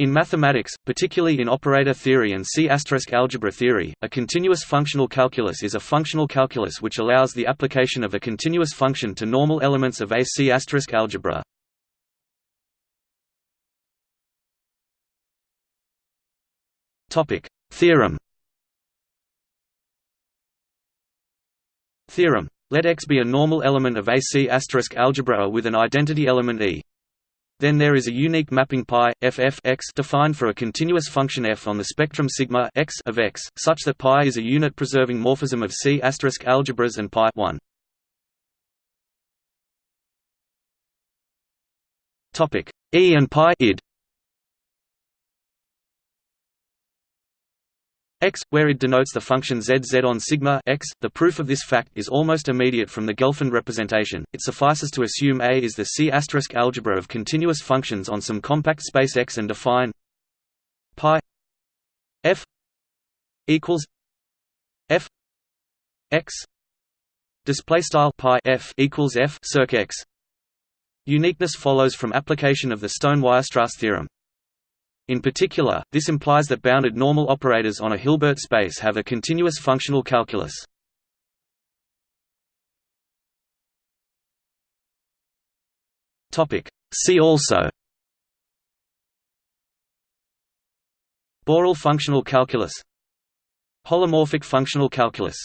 In mathematics, particularly in operator theory and C** algebra theory, a continuous functional calculus is a functional calculus which allows the application of a continuous function to normal elements of a C** algebra. Theorem Theorem. Let X be a normal element of a C** algebra with an identity element E. Then there is a unique mapping pi defined for a continuous function f on the spectrum sigma x of x, such that pi is a unit-preserving morphism of C** algebras and pi 1. Topic E and pi id x, where it denotes the function zz on sigma x. The proof of this fact is almost immediate from the Gelfand representation. It suffices to assume A is the C** asterisk algebra of continuous functions on some compact space X and define pi f equals f x display style pi f equals f circ x. Uniqueness follows from application of the Stone-Weierstrass theorem. In particular, this implies that bounded normal operators on a Hilbert space have a continuous functional calculus. See also Borel functional calculus Holomorphic functional calculus